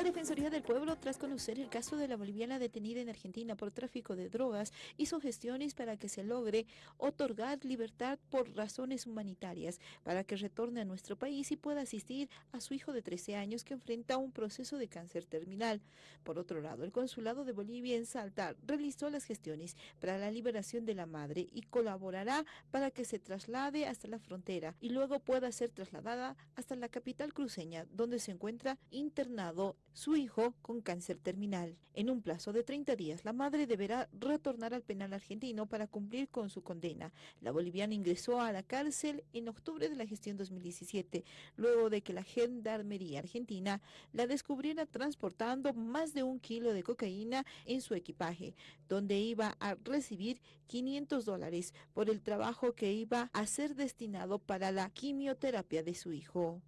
La Defensoría del Pueblo, tras conocer el caso de la boliviana detenida en Argentina por tráfico de drogas, hizo gestiones para que se logre otorgar libertad por razones humanitarias, para que retorne a nuestro país y pueda asistir a su hijo de 13 años que enfrenta un proceso de cáncer terminal. Por otro lado, el Consulado de Bolivia en Salta realizó las gestiones para la liberación de la madre y colaborará para que se traslade hasta la frontera y luego pueda ser trasladada hasta la capital cruceña, donde se encuentra internado su hijo con cáncer terminal. En un plazo de 30 días, la madre deberá retornar al penal argentino para cumplir con su condena. La boliviana ingresó a la cárcel en octubre de la gestión 2017, luego de que la Gendarmería Argentina la descubriera transportando más de un kilo de cocaína en su equipaje, donde iba a recibir 500 dólares por el trabajo que iba a ser destinado para la quimioterapia de su hijo.